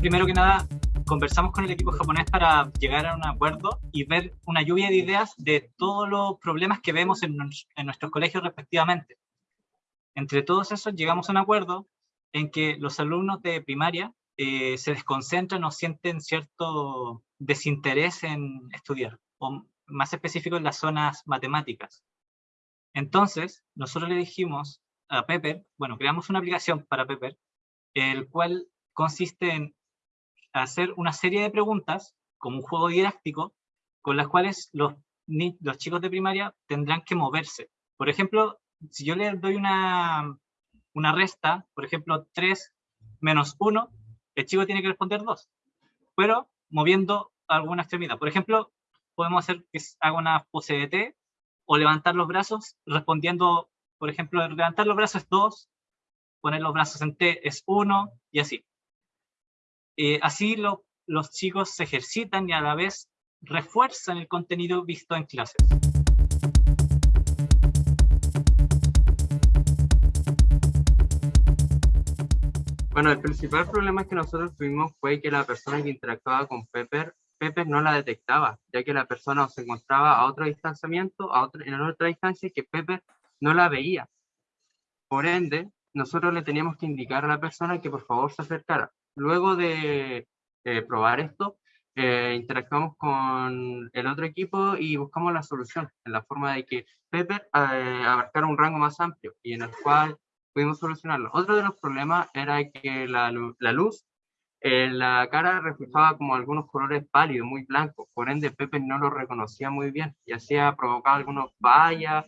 primero que nada, conversamos con el equipo japonés para llegar a un acuerdo y ver una lluvia de ideas de todos los problemas que vemos en, en nuestros colegios respectivamente. Entre todos esos llegamos a un acuerdo en que los alumnos de primaria eh, se desconcentran o sienten cierto desinterés en estudiar, o más específico en las zonas matemáticas. Entonces, nosotros le dijimos a Pepper, bueno, creamos una aplicación para Pepper, el cual consiste en hacer una serie de preguntas, como un juego didáctico, con las cuales los, los chicos de primaria tendrán que moverse. Por ejemplo, si yo le doy una, una resta, por ejemplo, 3 menos 1, el chico tiene que responder 2, pero moviendo alguna extremidad. Por ejemplo, podemos hacer que haga una pose de T o levantar los brazos respondiendo, por ejemplo, levantar los brazos es 2, poner los brazos en T es 1 y así. Eh, así los chicos se ejercitan y a la vez refuerzan el contenido visto en clases. Bueno, el principal problema que nosotros tuvimos fue que la persona que interactuaba con Pepper, Pepper no la detectaba, ya que la persona se encontraba a otro distanciamiento, a otra, en otra distancia que Pepper no la veía. Por ende, nosotros le teníamos que indicar a la persona que por favor se acercara. Luego de eh, probar esto, eh, interactuamos con el otro equipo y buscamos la solución, en la forma de que Pepper eh, abarcara un rango más amplio y en el cual pudimos solucionarlo. Otro de los problemas era que la, luz en la cara reflejaba como algunos colores pálidos, muy blancos, por ende Pepe no lo reconocía muy bien y hacía provocaba algunos fallas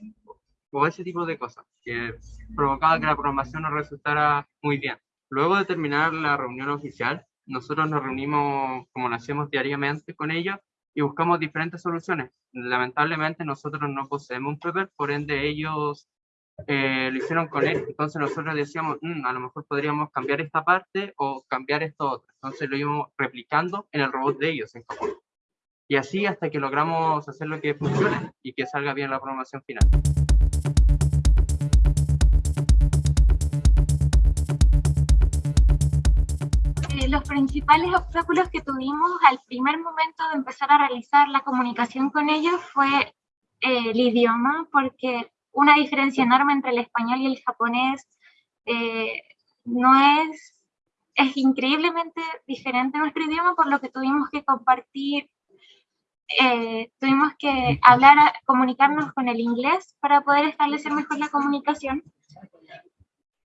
o ese tipo de cosas que provocaba que la programación no resultara muy bien. Luego de terminar la reunión oficial, nosotros nos reunimos como lo hacemos diariamente con ellos y buscamos diferentes soluciones. Lamentablemente nosotros no poseemos un Pepper, por ende ellos eh, lo hicieron con él. Entonces nosotros decíamos, mm, a lo mejor podríamos cambiar esta parte o cambiar esto otro. Entonces lo íbamos replicando en el robot de ellos en Japón. Y así hasta que logramos hacer lo que funcione y que salga bien la programación final. Los principales obstáculos que tuvimos al primer momento de empezar a realizar la comunicación con ellos fue eh, el idioma, porque una diferencia enorme entre el español y el japonés. Eh, no es, es increíblemente diferente nuestro idioma, por lo que tuvimos que compartir, eh, tuvimos que hablar, comunicarnos con el inglés para poder establecer mejor la comunicación.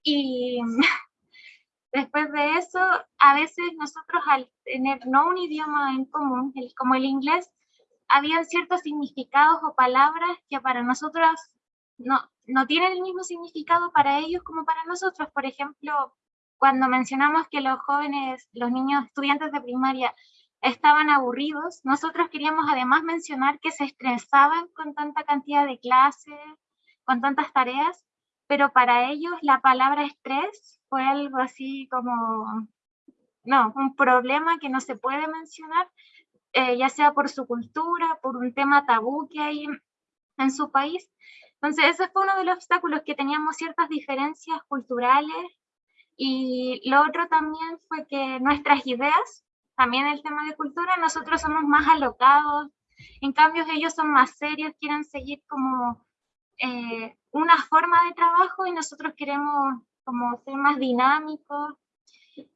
Y después de eso, a veces nosotros al tener no un idioma en común, como el inglés, habían ciertos significados o palabras que para nosotros no, no tienen el mismo significado para ellos como para nosotros. Por ejemplo, cuando mencionamos que los jóvenes, los niños estudiantes de primaria estaban aburridos, nosotros queríamos además mencionar que se estresaban con tanta cantidad de clases, con tantas tareas, pero para ellos la palabra estrés fue algo así como, no, un problema que no se puede mencionar, eh, ya sea por su cultura, por un tema tabú que hay en su país, entonces, ese fue uno de los obstáculos, que teníamos ciertas diferencias culturales. Y lo otro también fue que nuestras ideas, también el tema de cultura, nosotros somos más alocados, en cambio ellos son más serios, quieren seguir como eh, una forma de trabajo y nosotros queremos como ser más dinámicos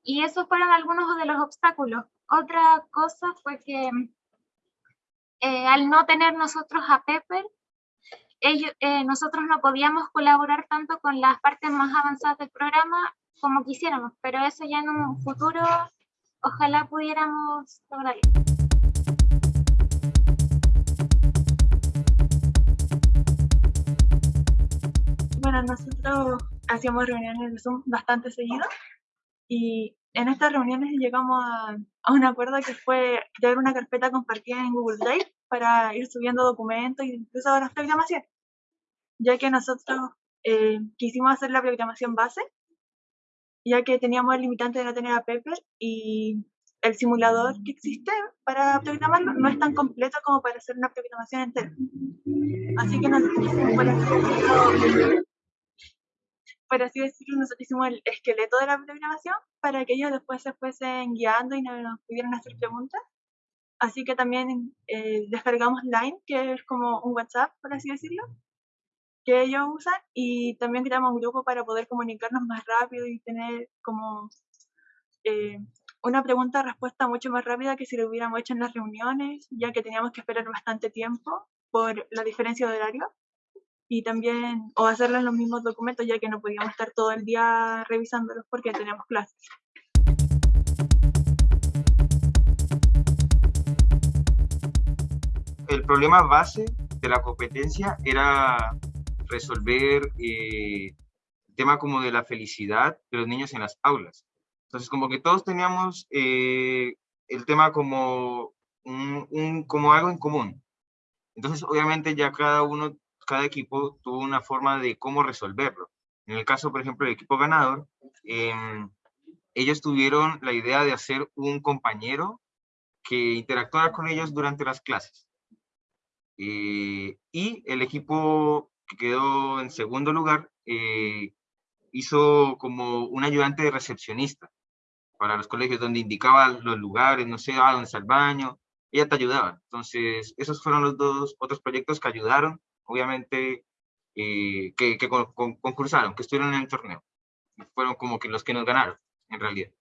y esos fueron algunos de los obstáculos. Otra cosa fue que eh, al no tener nosotros a Pepper, eh, nosotros no podíamos colaborar tanto con las partes más avanzadas del programa como quisiéramos, pero eso ya en un futuro ojalá pudiéramos lograrlo. Bueno, nosotros hacíamos reuniones de Zoom bastante seguido y en estas reuniones llegamos a, a, un acuerdo que fue crear una carpeta compartida en Google Drive para ir subiendo documentos y incluso las programaciones ya que nosotros eh, quisimos hacer la programación base, ya que teníamos el limitante de no tener a Pepper y el simulador que existe para programarlo no es tan completo como para hacer una programación entera. Así que nos quisimos por por así decirlo, nosotros hicimos el esqueleto de la programación para que ellos después se fuesen guiando y nos pudieran hacer preguntas. Así que también eh, descargamos Line, que es como un WhatsApp, por así decirlo, que ellos usan, y también creamos un grupo para poder comunicarnos más rápido y tener como eh, una pregunta-respuesta mucho más rápida que si lo hubiéramos hecho en las reuniones, ya que teníamos que esperar bastante tiempo por la diferencia de horario y también, o hacerlo en los mismos documentos, ya que no podíamos estar todo el día revisándolos porque teníamos clases. El problema base de la competencia era resolver eh, el tema como de la felicidad de los niños en las aulas. Entonces, como que todos teníamos eh, el tema como, un, como algo en común. Entonces, obviamente ya cada uno cada equipo tuvo una forma de cómo resolverlo. En el caso, por ejemplo, del equipo ganador, em, ellos tuvieron la idea de hacer un compañero que interactuara con ellos durante las clases. Eh, y el equipo que quedó en segundo lugar eh, hizo como un ayudante de recepcionista para los colegios, donde indicaba los lugares, no sé, ah, dónde está el baño, ella te ayudaba. Entonces, esos fueron los dos otros proyectos que ayudaron obviamente, eh, que, concursaron, que estuvieron en el torneo. Fueron como que los que nos ganaron, en realidad.